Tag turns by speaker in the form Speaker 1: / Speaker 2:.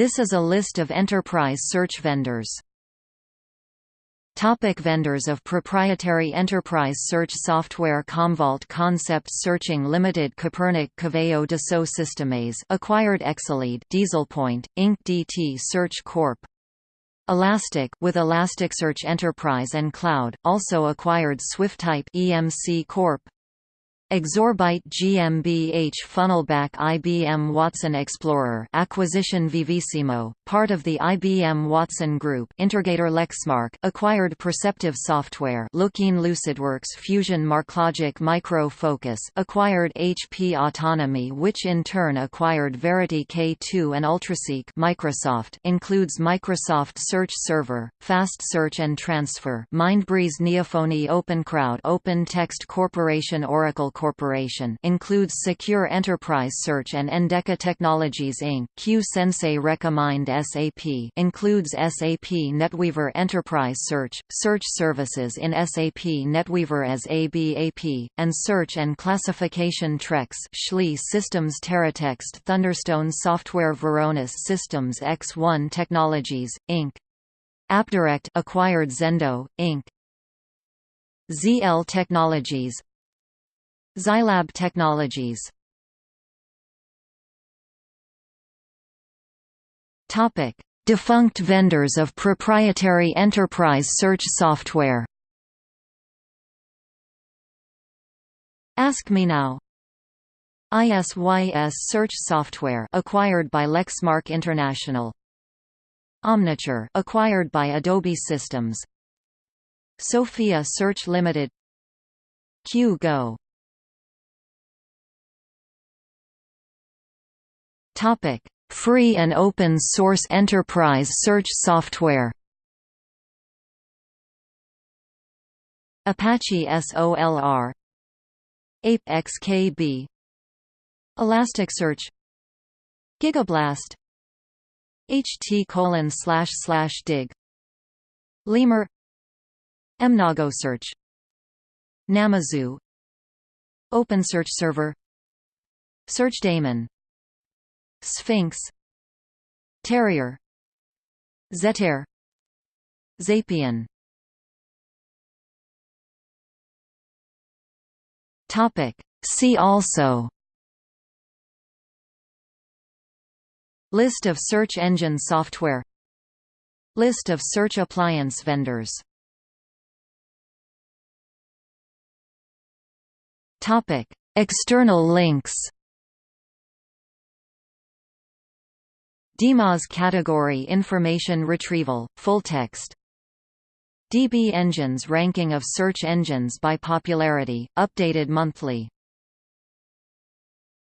Speaker 1: This is a list of enterprise search vendors. Topic vendors of proprietary enterprise search software Commvault Concept Searching Limited Copernic Coveo Dassault Systèmes acquired Exalead Dieselpoint, Inc. DT Search Corp. Elastic with Elasticsearch Enterprise and Cloud, also acquired Swiftype EMC Corp. Exorbyte GmbH Funnelback IBM Watson Explorer acquisition Vivisimo, part of the IBM Watson Group Integrator Lexmark acquired Perceptive Software Lookeen LucidWorks Fusion MarkLogic Micro Focus acquired HP Autonomy which in turn acquired Verity K2 and Ultraseek Microsoft includes Microsoft Search Server, Fast Search and Transfer Mindbreeze Neofonie OpenCrowd Open Text Corporation Oracle Corporation includes Secure Enterprise Search and Endeca Technologies Inc. Q-Sensei Recommind SAP includes SAP NetWeaver Enterprise Search, Search Services in SAP NetWeaver as ABAP, and Search and Classification Trex Schlee Systems Teratext Thunderstone Software Varonis Systems X1 Technologies, Inc. AppDirect acquired Zendo, Inc. ZL Technologies Zylab Technologies Topic: Defunct vendors of proprietary enterprise search software. Ask Me Now. ISYS search software acquired by Lexmark International. Omniture acquired by Adobe Systems. Sophia Search Limited. Q-Go Topic: Free and open source enterprise search software. Apache SOLR ApexKB Elasticsearch. Gigablast. HT colon slash slash dig. Lemur. mnoGoSearch. Namazu OpenSearch Server. Searchdaimon Sphinx Terrier Zettair Xapian. Topic. See also. List of search engine software. List of search appliance vendors. Topic. External links DMOZ category information retrieval, full text. DB Engines ranking of search engines by popularity, updated monthly